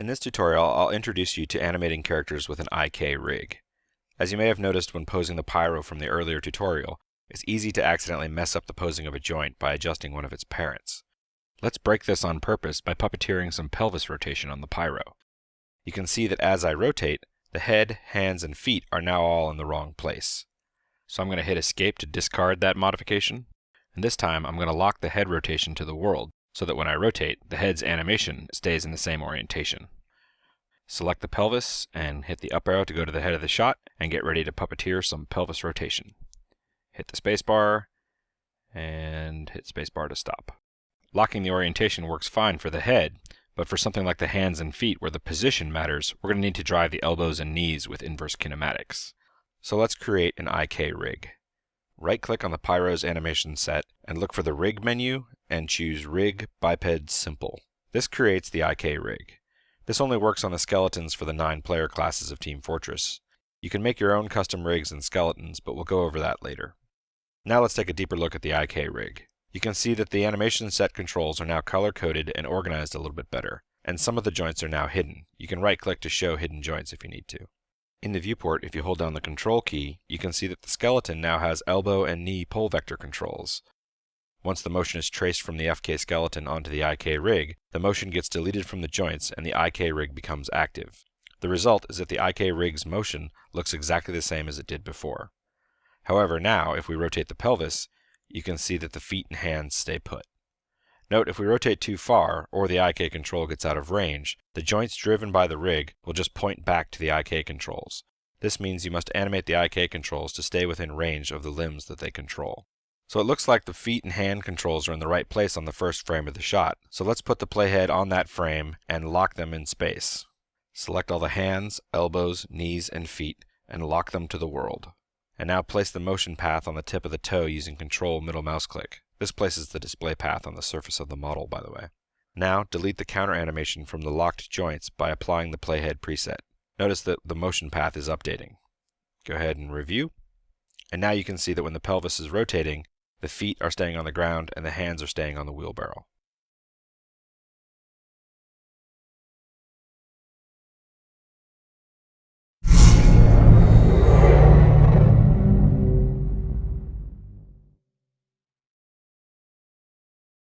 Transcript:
In this tutorial, I'll introduce you to animating characters with an IK rig. As you may have noticed when posing the pyro from the earlier tutorial, it's easy to accidentally mess up the posing of a joint by adjusting one of its parents. Let's break this on purpose by puppeteering some pelvis rotation on the pyro. You can see that as I rotate, the head, hands, and feet are now all in the wrong place. So I'm going to hit escape to discard that modification. And this time I'm going to lock the head rotation to the world so that when I rotate, the head's animation stays in the same orientation. Select the pelvis and hit the up arrow to go to the head of the shot and get ready to puppeteer some pelvis rotation. Hit the spacebar and hit spacebar to stop. Locking the orientation works fine for the head, but for something like the hands and feet where the position matters, we're going to need to drive the elbows and knees with inverse kinematics. So let's create an IK rig. Right-click on the Pyro's animation set and look for the Rig menu and choose Rig Biped Simple. This creates the IK rig. This only works on the skeletons for the nine player classes of Team Fortress. You can make your own custom rigs and skeletons, but we'll go over that later. Now let's take a deeper look at the IK rig. You can see that the animation set controls are now color-coded and organized a little bit better, and some of the joints are now hidden. You can right-click to show hidden joints if you need to. In the viewport, if you hold down the control key, you can see that the skeleton now has elbow and knee pole vector controls. Once the motion is traced from the FK skeleton onto the IK rig, the motion gets deleted from the joints and the IK rig becomes active. The result is that the IK rig's motion looks exactly the same as it did before. However, now, if we rotate the pelvis, you can see that the feet and hands stay put. Note if we rotate too far, or the IK control gets out of range, the joints driven by the rig will just point back to the IK controls. This means you must animate the IK controls to stay within range of the limbs that they control. So it looks like the feet and hand controls are in the right place on the first frame of the shot. So let's put the playhead on that frame and lock them in space. Select all the hands, elbows, knees, and feet, and lock them to the world. And now place the motion path on the tip of the toe using Control middle mouse click. This places the display path on the surface of the model, by the way. Now, delete the counter animation from the locked joints by applying the playhead preset. Notice that the motion path is updating. Go ahead and review. And now you can see that when the pelvis is rotating, the feet are staying on the ground and the hands are staying on the wheelbarrow.